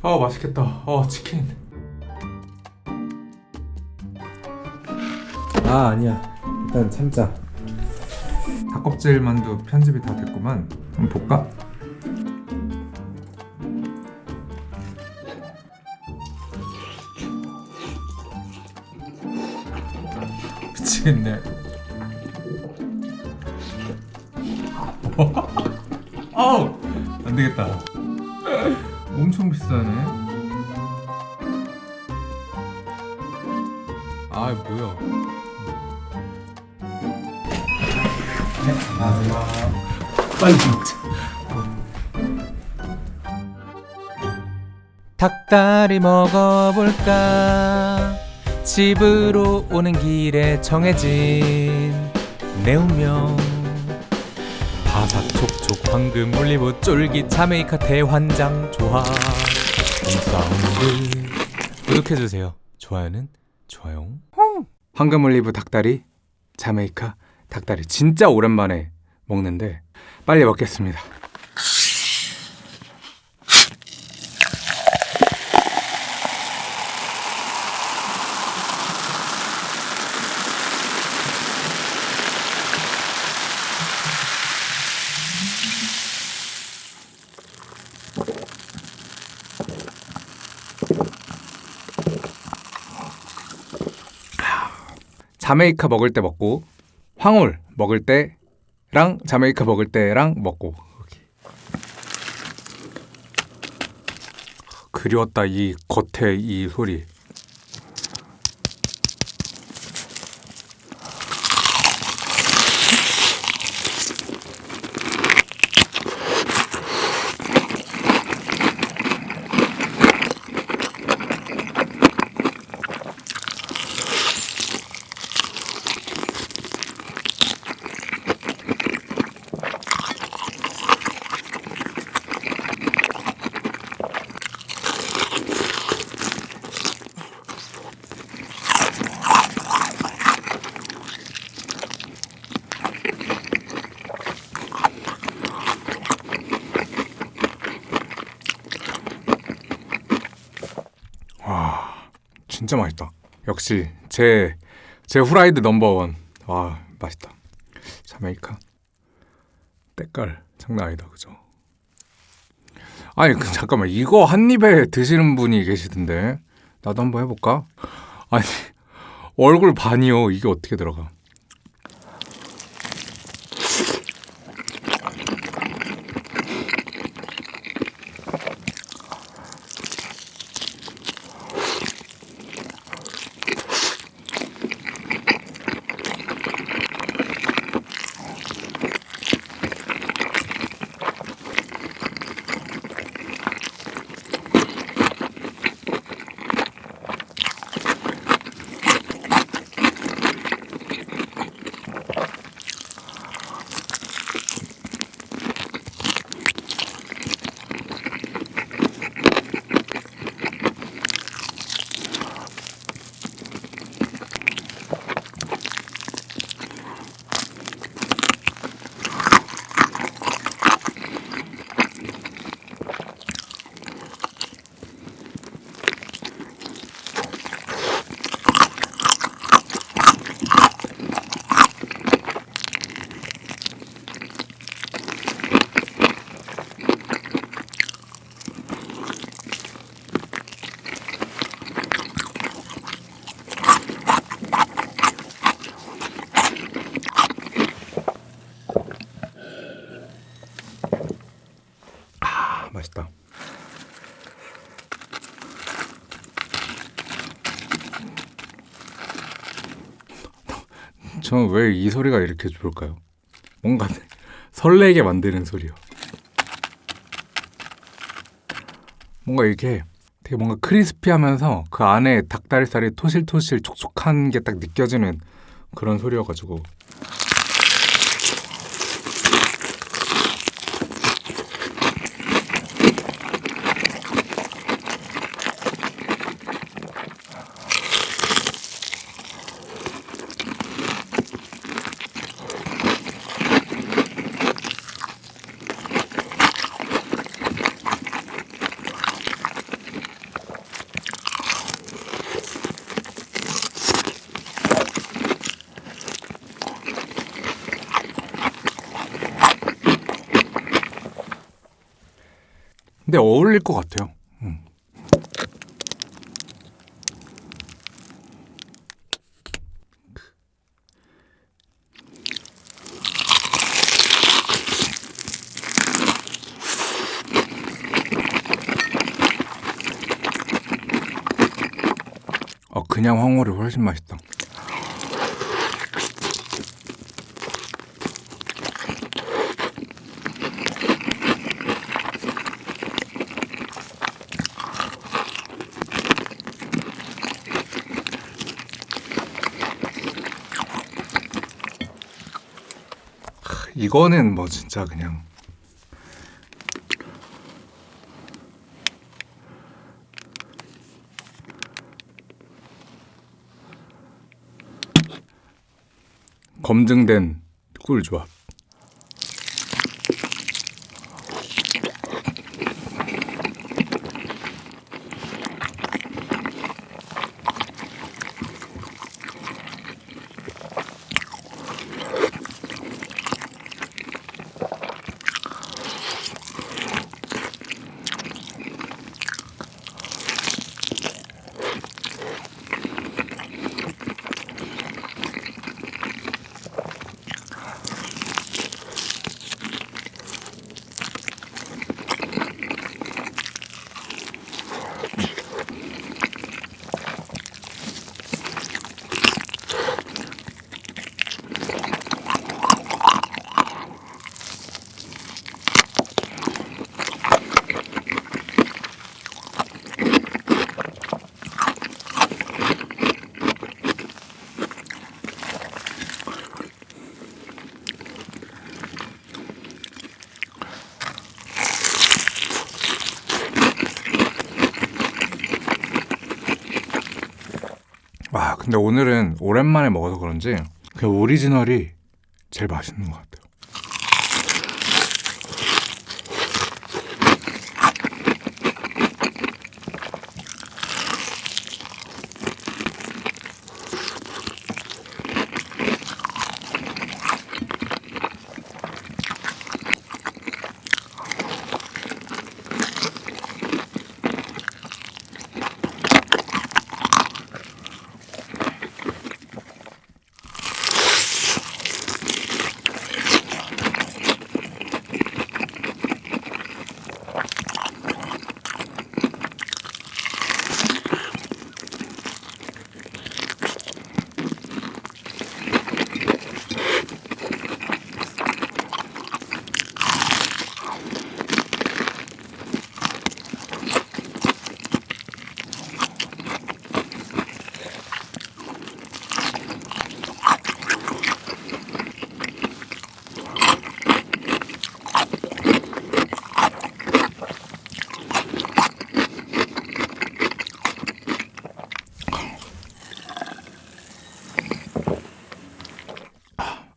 아 맛있겠다. 어 치킨. 아 아니야. 일단 참자. 닭껍질 만두 편집이 다 됐구만. 한번 볼까? 미치겠네. 어우 안되겠다 엄청 비싸네. 아 뭐야? 네 안녕하세요 빨리 먹자. 닭다리 먹어볼까? 집으로 오는 길에 정해진 내 운명 바삭촉촉 황금 올리브 쫄깃 자메이카 대환장 조합 사운드 구독해주세요. 좋아요는 좋아요. 황금 올리브 닭다리 자메이카 닭다리 진짜 오랜만에 먹는데 빨리 먹겠습니다 자메이카 먹을 때 먹고 황홀 먹을 때랑 자메이카 먹을 때랑 먹고. 그리웠다 이 겉에 이 소리 진짜 맛있다. 역시 제, 제 후라이드 넘버원. 와, 맛있다. 자메이카. 때깔 장난 아니다. 그죠? 아니, 그, 잠깐만. 이거 한 입에 드시는 분이 계시던데. 나도 한번 해볼까? 아니, 얼굴 반이요. 이게 어떻게 들어가? 맛있다. 저는 왜 이 소리가 이렇게 좋을까요? 뭔가 설레게 만드는 소리요. 뭔가 이렇게 되게 뭔가 크리스피하면서 그 안에 닭다리살이 토실토실 촉촉한 게 딱 느껴지는 그런 소리여가지고 근데 어울릴 것 같아요. 음. 어, 그냥 황홀이 훨씬 맛있다. 이거는 뭐 진짜 그냥 검증된 꿀 조합. 와 근데 오늘은 오랜만에 먹어서 그런지 그 오리지널이 제일 맛있는 것 같아요.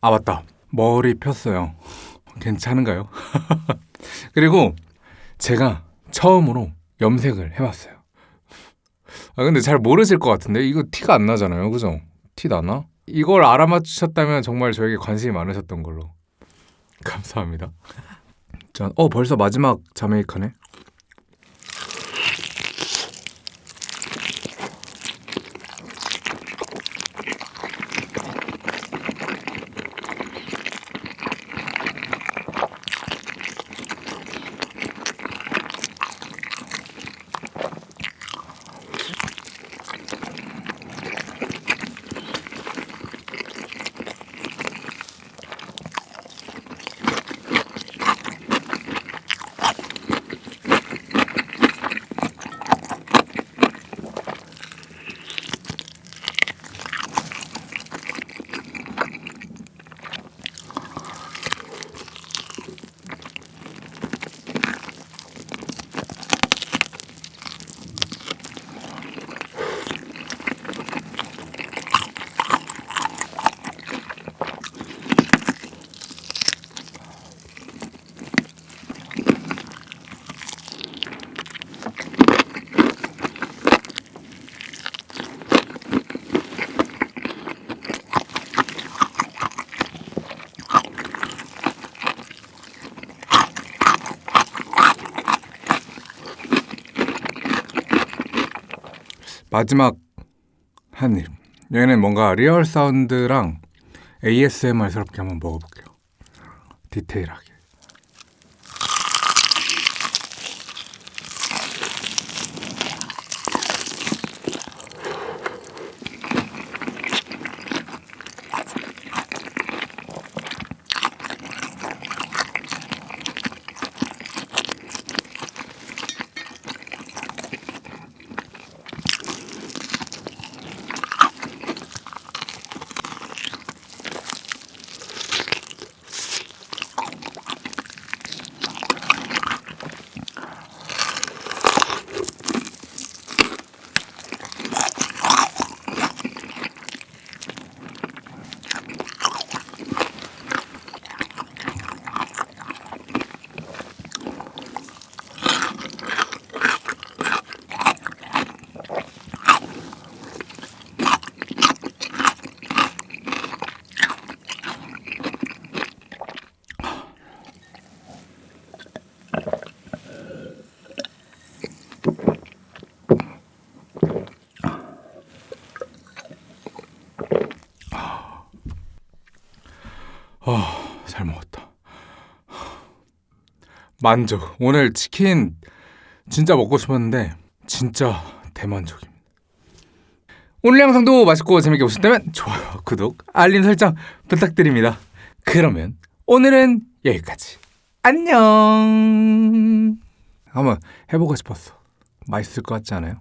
아 맞다. 머리 폈어요. 괜찮은가요? 그리고 제가 처음으로 염색을 해봤어요. 아 근데 잘 모르실 것 같은데 이거 티가 안 나잖아요. 그죠? 티 나나? 이걸 알아맞추셨다면 정말 저에게 관심이 많으셨던 걸로. 감사합니다. 자, 어 벌써 마지막 자메이카네 마지막 한 입. 얘는 뭔가 리얼 사운드랑 ASMR스럽게 한번 먹어볼게요. 디테일하게. 잘 먹었다. 만족. 오늘 치킨 진짜 먹고 싶었는데 진짜 대만족입니다. 오늘 영상도 맛있고 재밌게 보셨다면 좋아요, 구독, 알림 설정 부탁드립니다. 그러면 오늘은 여기까지. 안녕. 한번 해보고 싶었어. 맛있을 것 같지 않아요?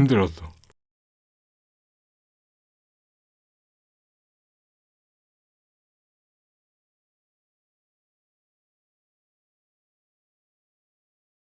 힘들었어.